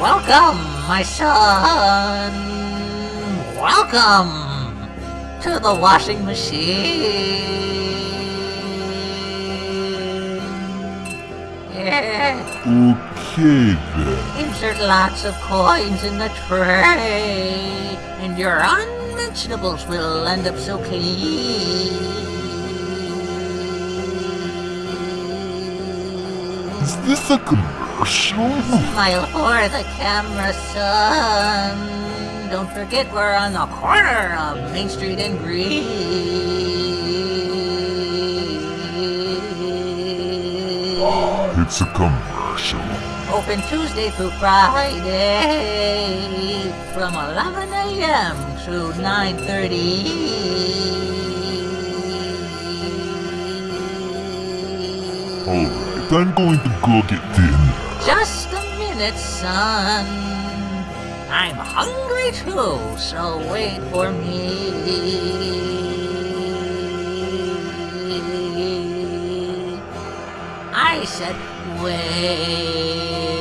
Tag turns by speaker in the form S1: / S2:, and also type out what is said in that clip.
S1: Welcome, my son. Welcome to the washing machine. Yeah.
S2: Okay then.
S1: Insert lots of coins in the tray, and your unmentionables will end up so clean.
S2: Is this a commercial?
S1: Smile for the camera, son. Don't forget we're on the corner of Main Street and Green.
S2: It's a commercial.
S1: Open Tuesday through Friday from 11 a.m. to 9.30.
S2: Alright, I'm going to go get dinner.
S1: Just a minute, son. I'm hungry too, so wait for me. I said, wait.